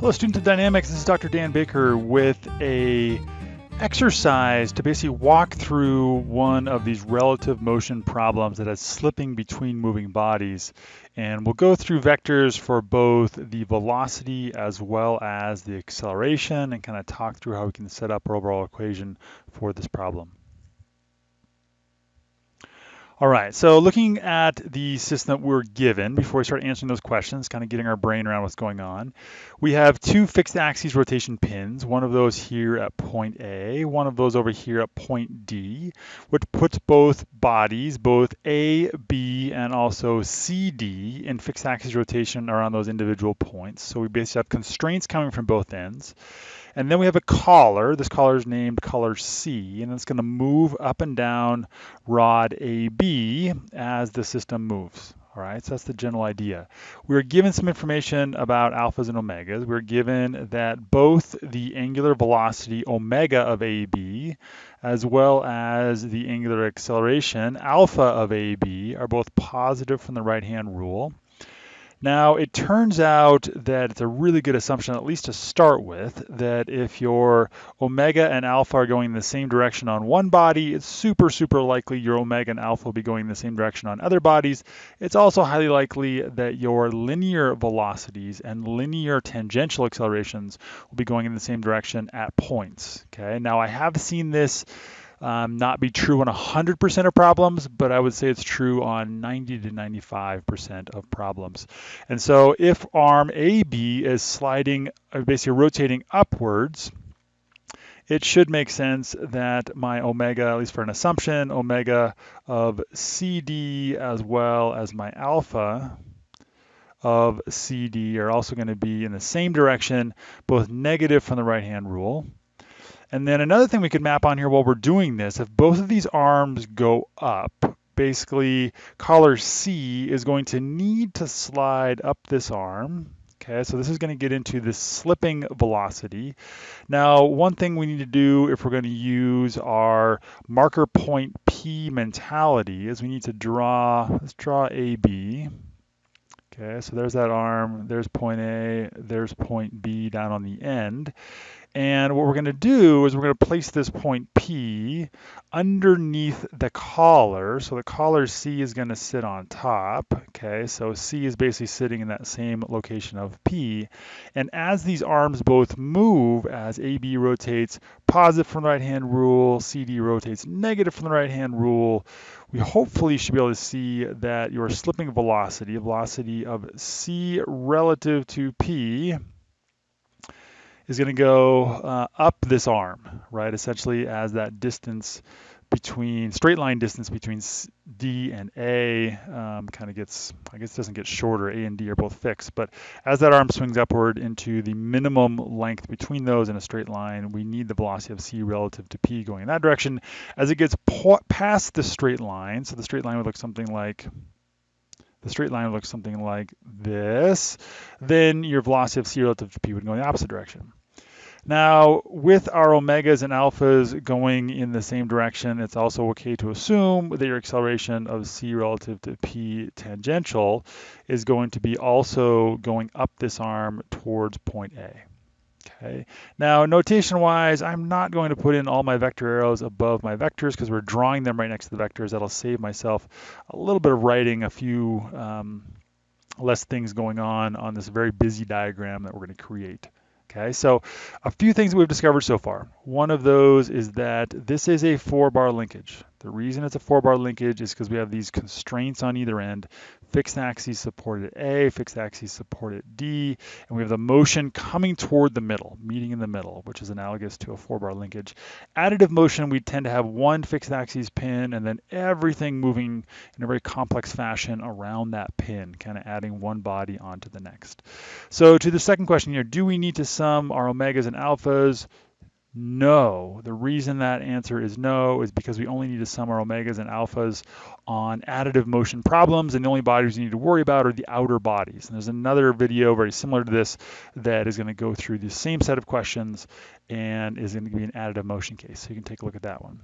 Hello students of dynamics, this is Dr. Dan Baker with a exercise to basically walk through one of these relative motion problems that has slipping between moving bodies. And we'll go through vectors for both the velocity as well as the acceleration and kind of talk through how we can set up our overall equation for this problem. All right, so looking at the system that we're given before we start answering those questions, kind of getting our brain around what's going on, we have two fixed axis rotation pins, one of those here at point A, one of those over here at point D, which puts both bodies, both A, B, and also CD in fixed axis rotation around those individual points. So we basically have constraints coming from both ends. And then we have a collar. This collar is named collar C, and it's going to move up and down rod AB as the system moves. All right, so that's the general idea. We are given some information about alphas and omegas. We're given that both the angular velocity omega of AB as well as the angular acceleration alpha of AB are both positive from the right-hand rule. Now, it turns out that it's a really good assumption, at least to start with, that if your omega and alpha are going in the same direction on one body, it's super, super likely your omega and alpha will be going in the same direction on other bodies. It's also highly likely that your linear velocities and linear tangential accelerations will be going in the same direction at points. Okay, now I have seen this um, not be true on 100% of problems, but I would say it's true on 90 to 95% of problems. And so if arm AB is sliding, uh, basically rotating upwards, it should make sense that my omega, at least for an assumption, omega of CD as well as my alpha of CD are also going to be in the same direction, both negative from the right-hand rule. And then another thing we could map on here while we're doing this, if both of these arms go up, basically collar C is going to need to slide up this arm. Okay, so this is going to get into the slipping velocity. Now, one thing we need to do if we're going to use our marker point P mentality is we need to draw, let's draw AB. Okay, so there's that arm, there's point A, there's point B down on the end. And what we're going to do is we're going to place this point P underneath the collar. So the collar C is going to sit on top. Okay, so C is basically sitting in that same location of P. And as these arms both move, as AB rotates positive from the right-hand rule, CD rotates negative from the right-hand rule, we hopefully should be able to see that your slipping velocity, velocity of C relative to P, is going to go uh, up this arm, right? Essentially as that distance between, straight line distance between D and A um, kind of gets, I guess doesn't get shorter, A and D are both fixed, but as that arm swings upward into the minimum length between those in a straight line, we need the velocity of C relative to P going in that direction. As it gets past the straight line, so the straight line would look something like the straight line would look something like this, then your velocity of C relative to P would go in the opposite direction. Now, with our omegas and alphas going in the same direction, it's also okay to assume that your acceleration of c relative to p tangential is going to be also going up this arm towards point A. Okay. Now, notation-wise, I'm not going to put in all my vector arrows above my vectors because we're drawing them right next to the vectors. That'll save myself a little bit of writing, a few um, less things going on on this very busy diagram that we're going to create. Okay, so a few things we've discovered so far. One of those is that this is a four bar linkage. The reason it's a four bar linkage is because we have these constraints on either end fixed axis supported A, fixed axis supported D, and we have the motion coming toward the middle, meeting in the middle, which is analogous to a four-bar linkage. Additive motion, we tend to have one fixed axis pin and then everything moving in a very complex fashion around that pin, kind of adding one body onto the next. So to the second question here, do we need to sum our omegas and alphas? No. The reason that answer is no is because we only need to sum our omegas and alphas on additive motion problems, and the only bodies we need to worry about are the outer bodies. And there's another video very similar to this that is going to go through the same set of questions and is going to be an additive motion case. So you can take a look at that one.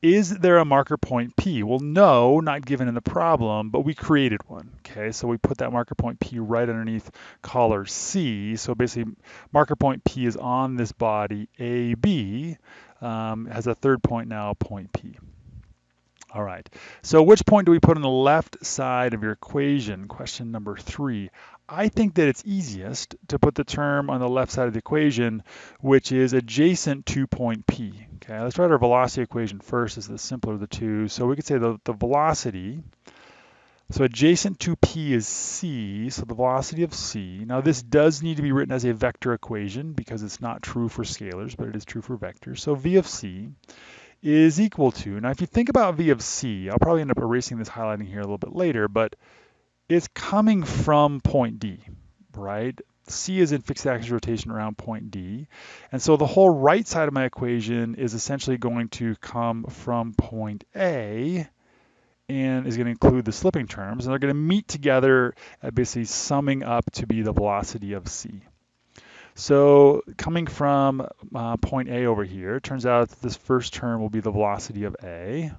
Is there a marker point P? Well, no, not given in the problem, but we created one, okay? So we put that marker point P right underneath collar C. So basically, marker point P is on this body AB, um, has a third point now, point P. All right, so which point do we put on the left side of your equation? Question number three. I think that it's easiest to put the term on the left side of the equation, which is adjacent to point P. Okay, let's write our velocity equation first, is the simpler of the two. So we could say the, the velocity, so adjacent to P is C, so the velocity of C. Now this does need to be written as a vector equation because it's not true for scalars, but it is true for vectors. So V of C is equal to, now if you think about V of C, I'll probably end up erasing this highlighting here a little bit later, but it's coming from point D, right? C is in fixed axis rotation around point D. And so the whole right side of my equation is essentially going to come from point A and is going to include the slipping terms. And they're going to meet together at basically summing up to be the velocity of C. So coming from uh, point A over here, it turns out this first term will be the velocity of A.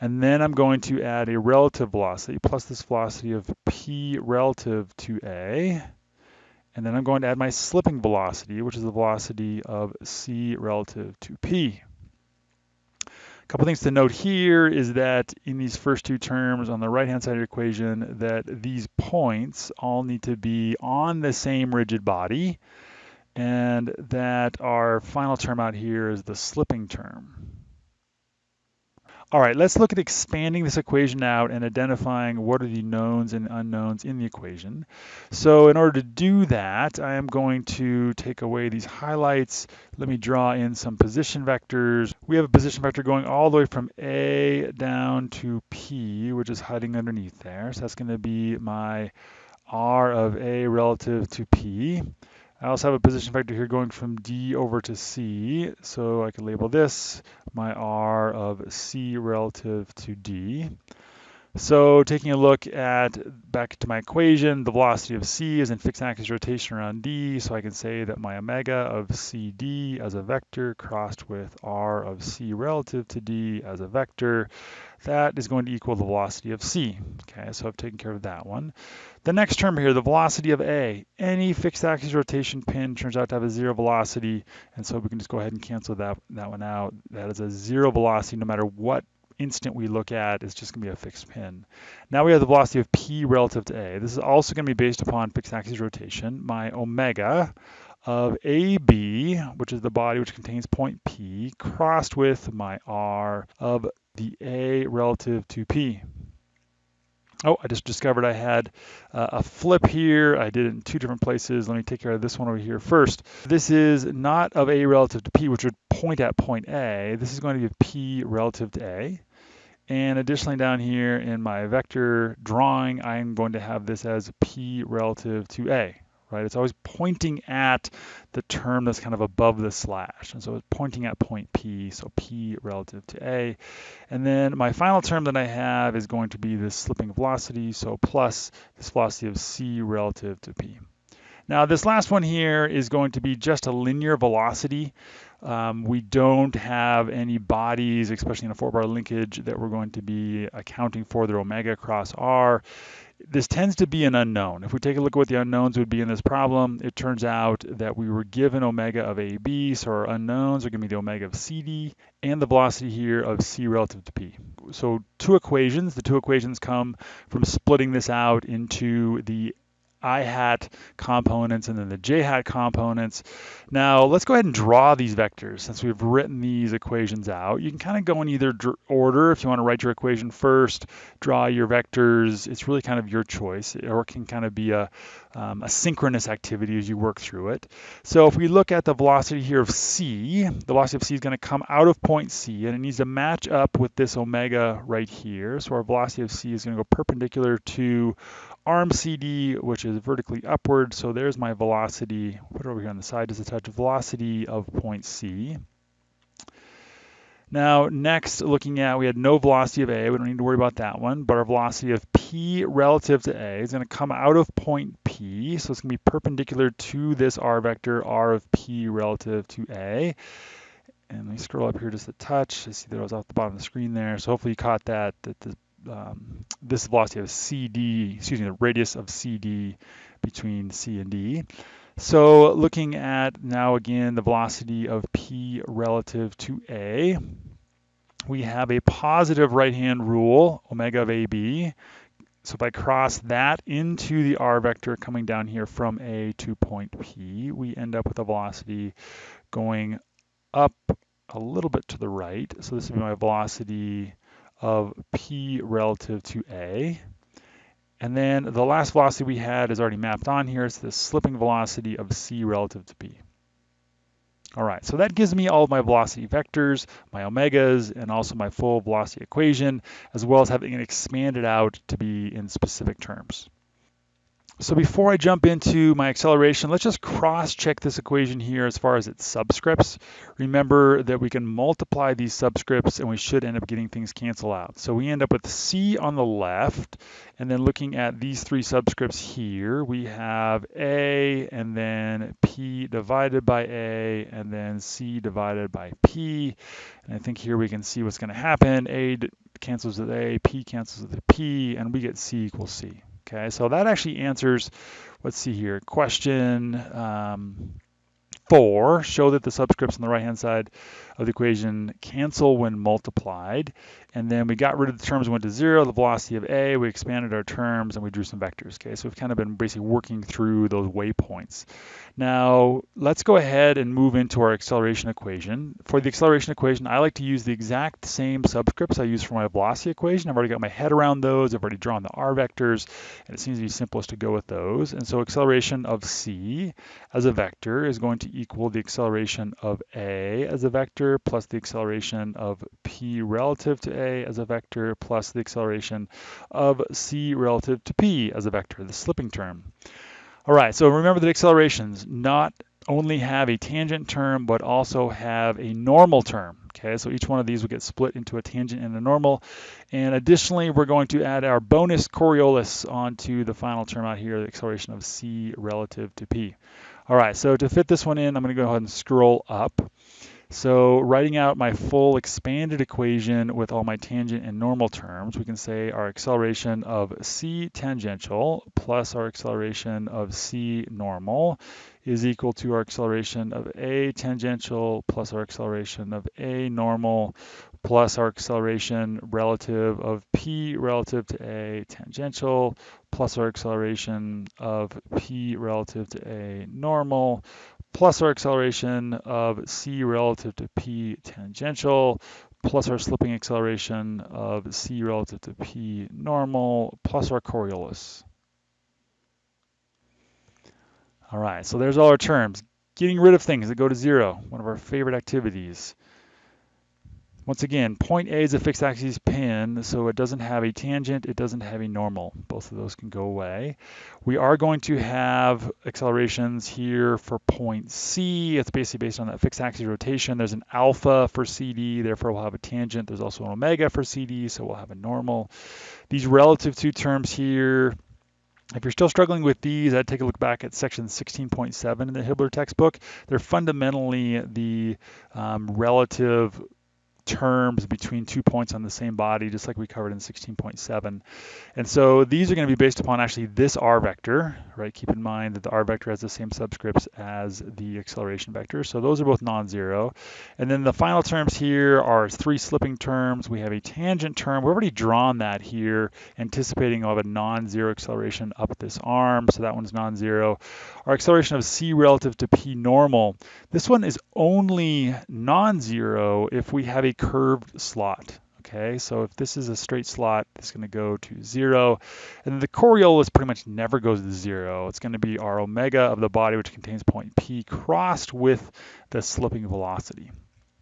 And then I'm going to add a relative velocity plus this velocity of p relative to a. And then I'm going to add my slipping velocity, which is the velocity of c relative to p. A couple things to note here is that in these first two terms on the right-hand side of the equation, that these points all need to be on the same rigid body, and that our final term out here is the slipping term. All right, let's look at expanding this equation out and identifying what are the knowns and unknowns in the equation. So in order to do that, I am going to take away these highlights. Let me draw in some position vectors. We have a position vector going all the way from A down to P, which is hiding underneath there. So that's gonna be my R of A relative to P. I also have a position vector here going from D over to C, so I can label this my R of C relative to D. So taking a look at back to my equation, the velocity of c is in fixed axis rotation around d, so I can say that my omega of cd as a vector crossed with r of c relative to d as a vector, that is going to equal the velocity of c. Okay, so I've taken care of that one. The next term here, the velocity of a, any fixed axis rotation pin turns out to have a zero velocity, and so we can just go ahead and cancel that, that one out. That is a zero velocity no matter what instant we look at is just going to be a fixed pin. Now we have the velocity of p relative to a. This is also going to be based upon fixed axis rotation. My omega of AB, which is the body which contains point P, crossed with my R of the A relative to P. Oh, I just discovered I had uh, a flip here. I did it in two different places. Let me take care of this one over here first. This is not of A relative to P, which would point at point A. This is going to be P relative to A. And additionally down here in my vector drawing, I'm going to have this as P relative to A right? It's always pointing at the term that's kind of above the slash. And so it's pointing at point P, so P relative to A. And then my final term that I have is going to be this slipping velocity, so plus this velocity of C relative to P. Now this last one here is going to be just a linear velocity. Um, we don't have any bodies, especially in a four-bar linkage, that we're going to be accounting for their omega cross R this tends to be an unknown. If we take a look at what the unknowns would be in this problem, it turns out that we were given omega of AB, so our unknowns are going to be the omega of CD and the velocity here of C relative to P. So two equations, the two equations come from splitting this out into the i hat components and then the j hat components. Now let's go ahead and draw these vectors since we've written these equations out. You can kind of go in either order if you want to write your equation first, draw your vectors. It's really kind of your choice or it can kind of be a, um, a synchronous activity as you work through it. So if we look at the velocity here of c, the velocity of c is going to come out of point c and it needs to match up with this omega right here. So our velocity of c is going to go perpendicular to arm CD, which is vertically upward. So there's my velocity. Put it over here on the side as a touch velocity of point C. Now, next, looking at, we had no velocity of A. We don't need to worry about that one. But our velocity of P relative to A is going to come out of point P. So it's going to be perpendicular to this R vector, R of P relative to A. And let me scroll up here just a touch. I see that I was off the bottom of the screen there. So hopefully you caught that, that the, um, this velocity of CD, excuse me, the radius of CD between C and D. So looking at now again the velocity of P relative to A, we have a positive right-hand rule, omega of AB. So if I cross that into the r vector coming down here from A to point P, we end up with a velocity going up a little bit to the right. So this would be my velocity of P relative to A. And then the last velocity we had is already mapped on here. It's the slipping velocity of C relative to P. All right, so that gives me all of my velocity vectors, my omegas, and also my full velocity equation, as well as having it expanded out to be in specific terms. So before I jump into my acceleration, let's just cross-check this equation here as far as its subscripts. Remember that we can multiply these subscripts and we should end up getting things cancel out. So we end up with C on the left, and then looking at these three subscripts here, we have A and then P divided by A and then C divided by P. And I think here we can see what's gonna happen. A cancels with A, P cancels with P, and we get C equals C. Okay, so that actually answers, let's see here, question um, four, show that the subscripts on the right-hand side of the equation cancel when multiplied. And then we got rid of the terms went to zero, the velocity of A, we expanded our terms and we drew some vectors. Okay, so we've kind of been basically working through those waypoints. Now, let's go ahead and move into our acceleration equation. For the acceleration equation, I like to use the exact same subscripts I use for my velocity equation. I've already got my head around those. I've already drawn the r vectors, and it seems to be simplest to go with those. And so acceleration of c as a vector is going to equal the acceleration of a as a vector plus the acceleration of p relative to a as a vector plus the acceleration of c relative to p as a vector, the slipping term. All right, so remember that accelerations not only have a tangent term, but also have a normal term. Okay, so each one of these will get split into a tangent and a normal. And additionally, we're going to add our bonus Coriolis onto the final term out here, the acceleration of c relative to p. All right, so to fit this one in, I'm going to go ahead and scroll up. So writing out my full expanded equation with all my tangent and normal terms, we can say our acceleration of c tangential plus our acceleration of c normal is equal to our acceleration of a tangential plus our acceleration of a normal plus our acceleration relative of p relative to a tangential plus our acceleration of p relative to a normal plus our acceleration of c relative to p tangential, plus our slipping acceleration of c relative to p normal, plus our Coriolis. All right, so there's all our terms. Getting rid of things that go to zero, one of our favorite activities. Once again, point A is a fixed axis pin, so it doesn't have a tangent, it doesn't have a normal. Both of those can go away. We are going to have accelerations here for point C. It's basically based on that fixed axis rotation. There's an alpha for CD, therefore we'll have a tangent. There's also an omega for CD, so we'll have a normal. These relative two terms here, if you're still struggling with these, I'd take a look back at section 16.7 in the Hibbeler textbook. They're fundamentally the um, relative terms between two points on the same body, just like we covered in 16.7. And so these are going to be based upon actually this r vector, right? Keep in mind that the r vector has the same subscripts as the acceleration vector. So those are both non-zero. And then the final terms here are three slipping terms. We have a tangent term. We've already drawn that here, anticipating of a non-zero acceleration up this arm. So that one's non-zero. Our acceleration of c relative to p normal. This one is only non-zero if we have a curved slot. Okay, so if this is a straight slot, it's going to go to zero. And the Coriolis pretty much never goes to zero. It's going to be our omega of the body, which contains point P, crossed with the slipping velocity.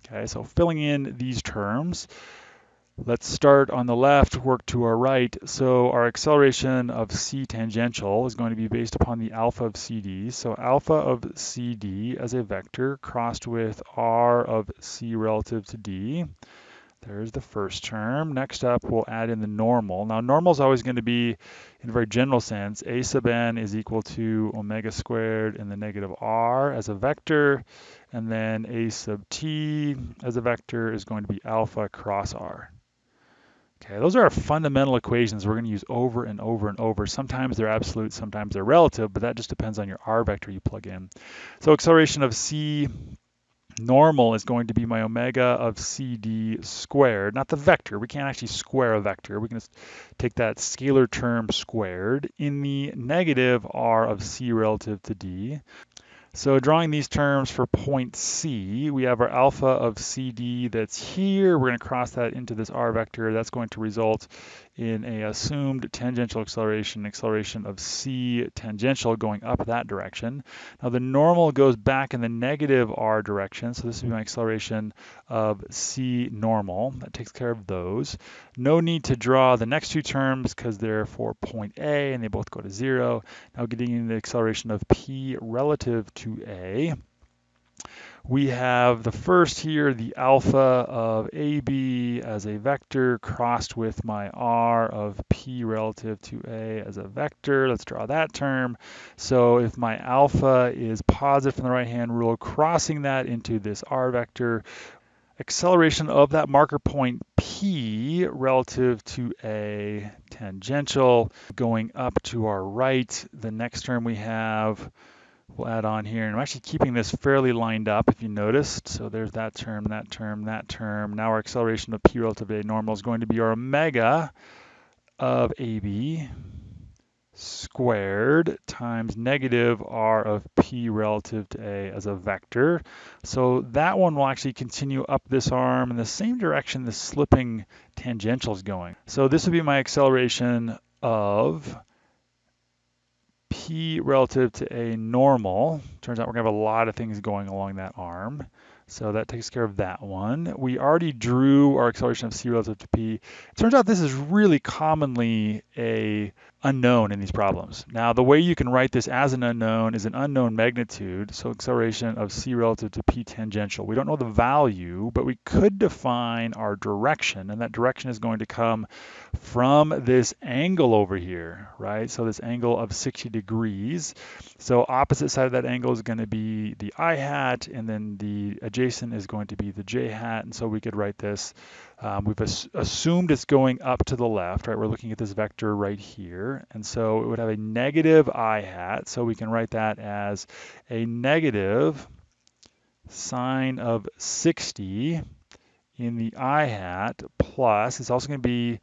Okay, so filling in these terms, let's start on the left, work to our right. So our acceleration of C tangential is going to be based upon the alpha of CD. So alpha of CD as a vector crossed with R of C relative to D. There's the first term. Next up, we'll add in the normal. Now, normal is always going to be, in a very general sense, a sub n is equal to omega squared in the negative r as a vector, and then a sub t as a vector is going to be alpha cross r. Okay, those are our fundamental equations we're going to use over and over and over. Sometimes they're absolute, sometimes they're relative, but that just depends on your r vector you plug in. So acceleration of c normal is going to be my omega of CD squared, not the vector. We can't actually square a vector. We can just take that scalar term squared in the negative r of C relative to D. So drawing these terms for point C, we have our alpha of CD that's here. We're going to cross that into this r vector. That's going to result in a assumed tangential acceleration, acceleration of c tangential going up that direction. Now the normal goes back in the negative r direction, so this would be my acceleration of c normal. That takes care of those. No need to draw the next two terms because they're for point A and they both go to zero. Now getting the acceleration of p relative to A we have the first here, the alpha of AB as a vector crossed with my R of P relative to A as a vector. Let's draw that term. So if my alpha is positive from the right-hand rule, crossing that into this R vector, acceleration of that marker point P relative to a tangential going up to our right. The next term we have we'll add on here. And I'm actually keeping this fairly lined up if you noticed. So there's that term, that term, that term. Now our acceleration of p relative to a normal is going to be our omega of AB squared times negative r of p relative to a as a vector. So that one will actually continue up this arm in the same direction the slipping tangential is going. So this would be my acceleration of p relative to a normal. Turns out we're gonna have a lot of things going along that arm. So that takes care of that one. We already drew our acceleration of c relative to p. It turns out this is really commonly a unknown in these problems. Now, the way you can write this as an unknown is an unknown magnitude, so acceleration of c relative to p tangential. We don't know the value, but we could define our direction, and that direction is going to come from this angle over here, right? So this angle of 60 degrees. So opposite side of that angle is going to be the i hat, and then the adjacent is going to be the j hat, and so we could write this um, we've as assumed it's going up to the left, right? We're looking at this vector right here. And so it would have a negative i hat. So we can write that as a negative sine of 60 in the i hat plus, it's also going to be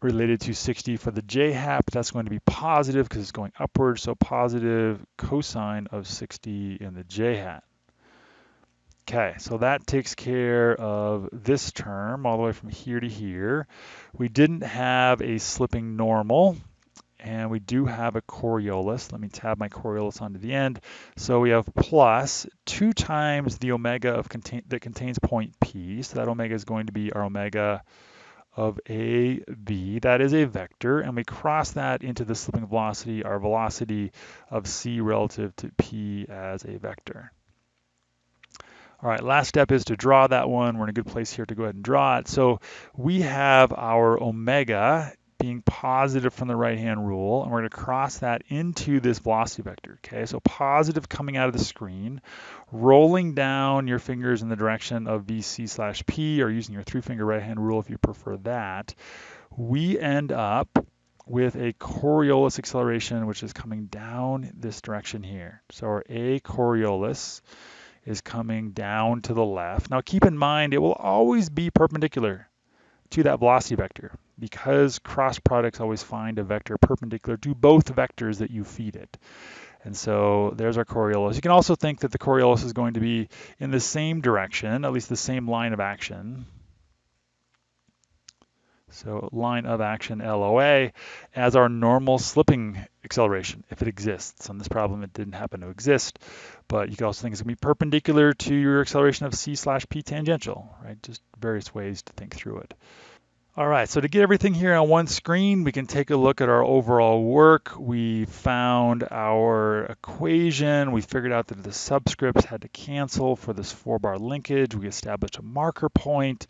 related to 60 for the j hat, but that's going to be positive because it's going upward. So positive cosine of 60 in the j hat. Okay, so that takes care of this term all the way from here to here. We didn't have a slipping normal, and we do have a Coriolis. Let me tab my Coriolis onto the end. So we have plus 2 times the omega of contain that contains point P. So that omega is going to be our omega of a b. That is a vector, and we cross that into the slipping velocity, our velocity of c relative to p as a vector. All right, last step is to draw that one. We're in a good place here to go ahead and draw it. So we have our omega being positive from the right-hand rule, and we're going to cross that into this velocity vector, okay? So positive coming out of the screen, rolling down your fingers in the direction of VC slash P, or using your three-finger right-hand rule if you prefer that, we end up with a Coriolis acceleration, which is coming down this direction here. So our A Coriolis is coming down to the left. Now keep in mind, it will always be perpendicular to that velocity vector because cross products always find a vector perpendicular to both vectors that you feed it. And so there's our Coriolis. You can also think that the Coriolis is going to be in the same direction, at least the same line of action, so line of action LOA as our normal slipping acceleration, if it exists. On this problem, it didn't happen to exist, but you can also think it's gonna be perpendicular to your acceleration of C slash P tangential, right? Just various ways to think through it. All right, so to get everything here on one screen, we can take a look at our overall work. We found our equation. We figured out that the subscripts had to cancel for this four bar linkage. We established a marker point.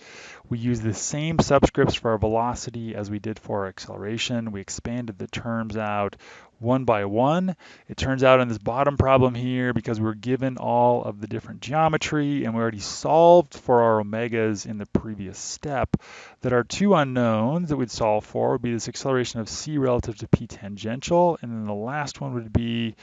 We used the same subscripts for our velocity as we did for our acceleration. We expanded the terms out one by one. It turns out in this bottom problem here, because we were given all of the different geometry and we already solved for our omegas in the previous step, that our two unknowns that we'd solve for would be this acceleration of c relative to p tangential, and then the last one would be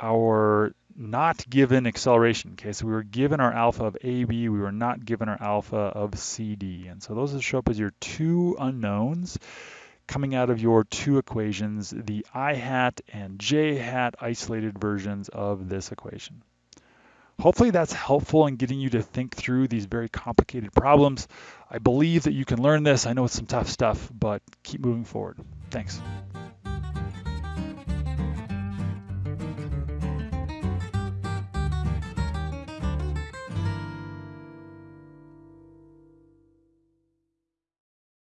our not given acceleration. Okay, so we were given our alpha of AB, we were not given our alpha of CD. And so those will show up as your two unknowns coming out of your two equations, the i hat and j hat isolated versions of this equation. Hopefully that's helpful in getting you to think through these very complicated problems. I believe that you can learn this. I know it's some tough stuff, but keep moving forward. Thanks.